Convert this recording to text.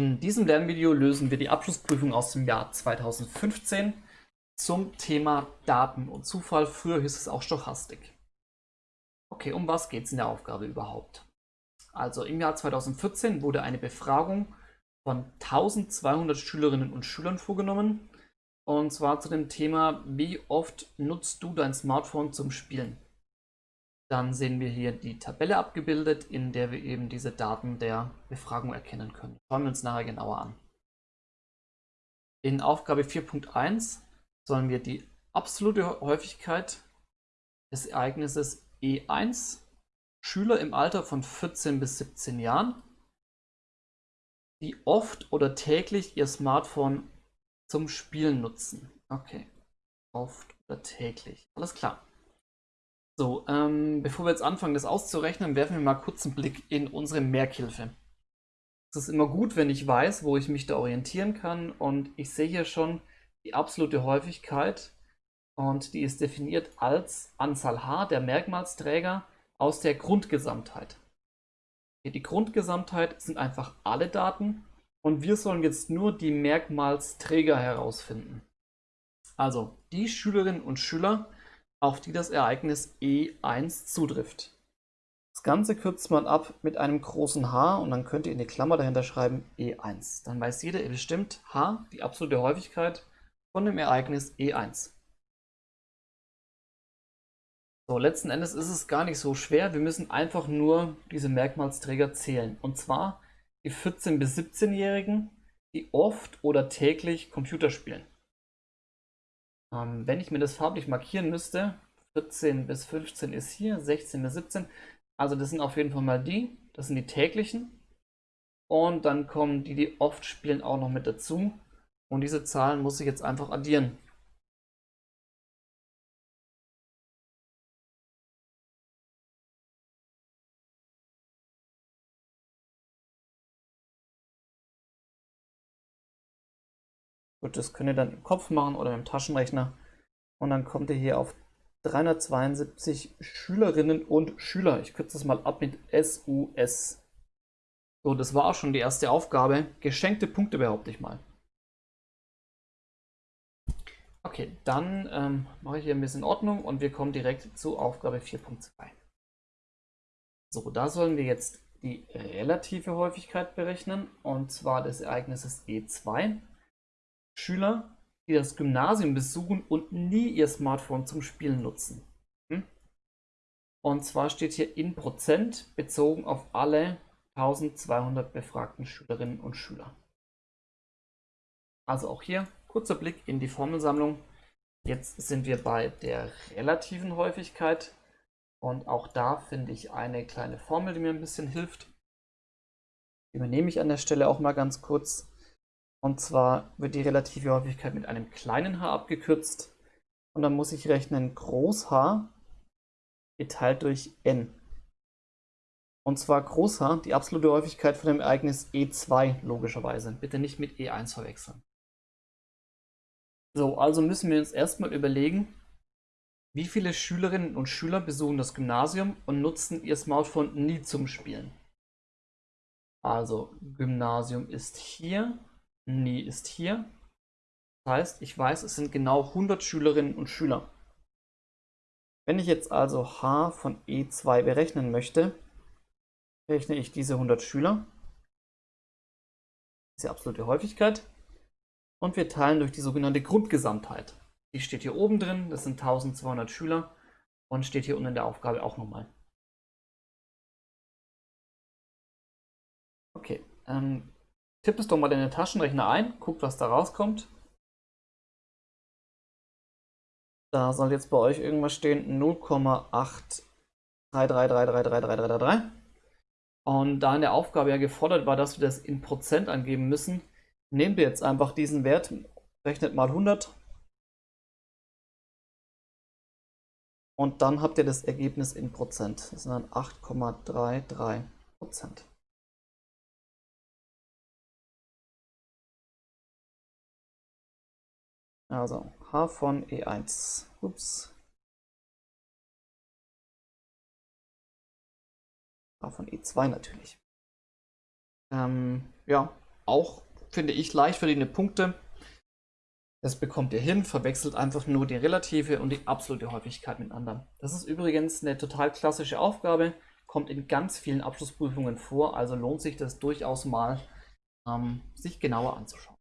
In diesem Lernvideo lösen wir die Abschlussprüfung aus dem Jahr 2015 zum Thema Daten und Zufall. Früher hieß es auch Stochastik. Okay, um was geht es in der Aufgabe überhaupt? Also im Jahr 2014 wurde eine Befragung von 1200 Schülerinnen und Schülern vorgenommen. Und zwar zu dem Thema, wie oft nutzt du dein Smartphone zum Spielen? Dann sehen wir hier die Tabelle abgebildet, in der wir eben diese Daten der Befragung erkennen können. Schauen wir uns nachher genauer an. In Aufgabe 4.1 sollen wir die absolute Häufigkeit des Ereignisses E1 Schüler im Alter von 14 bis 17 Jahren, die oft oder täglich ihr Smartphone zum Spielen nutzen. Okay, oft oder täglich. Alles klar. So, ähm, bevor wir jetzt anfangen, das auszurechnen, werfen wir mal kurz einen Blick in unsere Merkhilfe. Es ist immer gut, wenn ich weiß, wo ich mich da orientieren kann und ich sehe hier schon die absolute Häufigkeit und die ist definiert als Anzahl H der Merkmalsträger aus der Grundgesamtheit. Die Grundgesamtheit sind einfach alle Daten und wir sollen jetzt nur die Merkmalsträger herausfinden. Also die Schülerinnen und Schüler, auf die das Ereignis E1 zutrifft. Das Ganze kürzt man ab mit einem großen H und dann könnt ihr in die Klammer dahinter schreiben E1. Dann weiß jeder bestimmt H, die absolute Häufigkeit von dem Ereignis E1. So, letzten Endes ist es gar nicht so schwer. Wir müssen einfach nur diese Merkmalsträger zählen. Und zwar die 14- bis 17-Jährigen, die oft oder täglich Computer spielen. Ähm, wenn ich mir das farblich markieren müsste, 14 bis 15 ist hier, 16 bis 17. Also das sind auf jeden Fall mal die, das sind die täglichen. Und dann kommen die, die oft spielen, auch noch mit dazu. Und diese Zahlen muss ich jetzt einfach addieren. Gut, das könnt ihr dann im Kopf machen oder im Taschenrechner. Und dann kommt ihr hier auf 372 Schülerinnen und Schüler. Ich kürze das mal ab mit SUS. So, das war auch schon die erste Aufgabe. Geschenkte Punkte behaupte ich mal. Okay, dann ähm, mache ich hier ein bisschen Ordnung und wir kommen direkt zu Aufgabe 4.2. So, da sollen wir jetzt die relative Häufigkeit berechnen und zwar des Ereignisses E2. Schüler, die das Gymnasium besuchen und nie ihr Smartphone zum Spielen nutzen. Hm? Und zwar steht hier in Prozent bezogen auf alle 1200 befragten Schülerinnen und Schüler. Also auch hier kurzer Blick in die Formelsammlung. Jetzt sind wir bei der relativen Häufigkeit und auch da finde ich eine kleine Formel, die mir ein bisschen hilft. Die übernehme ich an der Stelle auch mal ganz kurz. Und zwar wird die relative Häufigkeit mit einem kleinen h abgekürzt. Und dann muss ich rechnen Groß H geteilt durch n. Und zwar Groß H, die absolute Häufigkeit von dem Ereignis E2 logischerweise. Bitte nicht mit E1 verwechseln. So, also müssen wir uns erstmal überlegen, wie viele Schülerinnen und Schüler besuchen das Gymnasium und nutzen ihr Smartphone nie zum Spielen. Also Gymnasium ist hier nie ist hier. Das heißt, ich weiß, es sind genau 100 Schülerinnen und Schüler. Wenn ich jetzt also h von e2 berechnen möchte, rechne ich diese 100 Schüler, diese absolute Häufigkeit, und wir teilen durch die sogenannte Grundgesamtheit. Die steht hier oben drin, das sind 1200 Schüler und steht hier unten in der Aufgabe auch nochmal. Okay, ähm, Tipp es doch mal in den Taschenrechner ein, guckt, was da rauskommt. Da soll jetzt bei euch irgendwas stehen 0,83333333. Und da in der Aufgabe ja gefordert war, dass wir das in Prozent angeben müssen, nehmt ihr jetzt einfach diesen Wert, rechnet mal 100 und dann habt ihr das Ergebnis in Prozent. Das sind dann 8,33 Prozent. Also h von e1. Ups. h von e2 natürlich. Ähm, ja, auch, finde ich, leicht verdiente Punkte. Das bekommt ihr hin, verwechselt einfach nur die relative und die absolute Häufigkeit miteinander. Das ist übrigens eine total klassische Aufgabe, kommt in ganz vielen Abschlussprüfungen vor, also lohnt sich das durchaus mal, ähm, sich genauer anzuschauen.